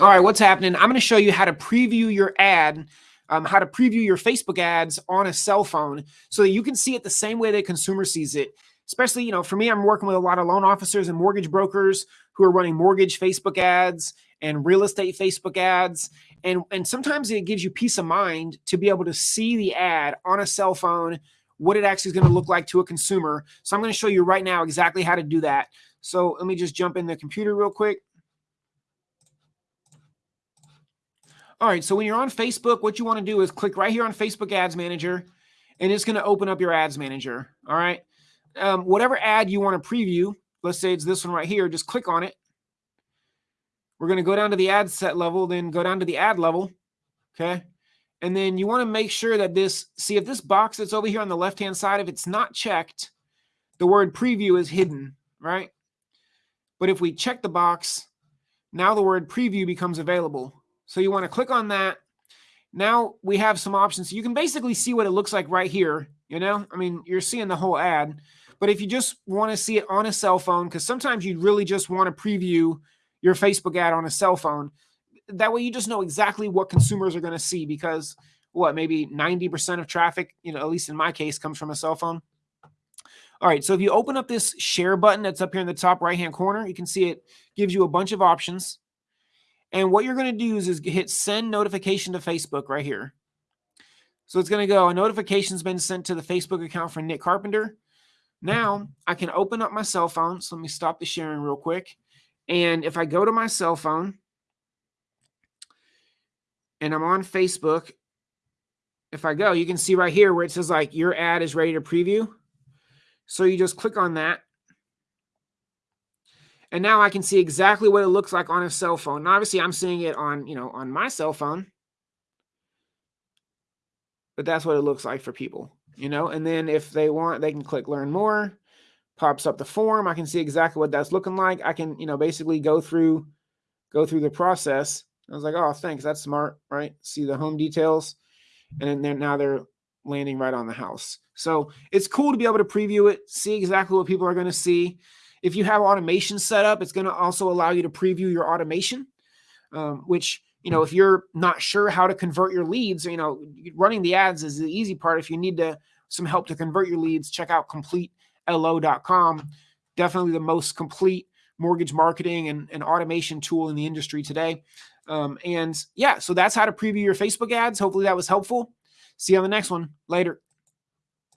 All right, what's happening? I'm going to show you how to preview your ad, um, how to preview your Facebook ads on a cell phone so that you can see it the same way the consumer sees it. Especially, you know, for me, I'm working with a lot of loan officers and mortgage brokers who are running mortgage Facebook ads and real estate Facebook ads. And, and sometimes it gives you peace of mind to be able to see the ad on a cell phone, what it actually is going to look like to a consumer. So I'm going to show you right now exactly how to do that. So let me just jump in the computer real quick. All right, so when you're on Facebook, what you want to do is click right here on Facebook Ads Manager, and it's going to open up your Ads Manager. All right, um, whatever ad you want to preview, let's say it's this one right here, just click on it. We're going to go down to the ad set level, then go down to the ad level. Okay. And then you want to make sure that this, see if this box that's over here on the left-hand side, if it's not checked, the word preview is hidden, right? But if we check the box, now the word preview becomes available. So you want to click on that. Now we have some options. You can basically see what it looks like right here. You know, I mean, you're seeing the whole ad. But if you just want to see it on a cell phone, because sometimes you really just want to preview your Facebook ad on a cell phone, that way you just know exactly what consumers are going to see because what, maybe 90% of traffic, you know, at least in my case, comes from a cell phone. All right, so if you open up this share button that's up here in the top right-hand corner, you can see it gives you a bunch of options. And what you're going to do is, is hit send notification to Facebook right here. So it's going to go, a notification's been sent to the Facebook account for Nick Carpenter. Now I can open up my cell phone. So let me stop the sharing real quick. And if I go to my cell phone and I'm on Facebook, if I go, you can see right here where it says like your ad is ready to preview. So you just click on that and now I can see exactly what it looks like on a cell phone. Obviously I'm seeing it on, you know, on my cell phone. But that's what it looks like for people, you know? And then if they want, they can click learn more, pops up the form. I can see exactly what that's looking like. I can, you know, basically go through, go through the process. I was like, oh, thanks. That's smart, right? See the home details. And then now they're landing right on the house. So it's cool to be able to preview it, see exactly what people are going to see. If you have automation set up, it's going to also allow you to preview your automation, um, which, you know, if you're not sure how to convert your leads, you know, running the ads is the easy part. If you need to some help to convert your leads, check out completelo.com. Definitely the most complete mortgage marketing and, and automation tool in the industry today. Um, and yeah, so that's how to preview your Facebook ads. Hopefully that was helpful. See you on the next one. Later.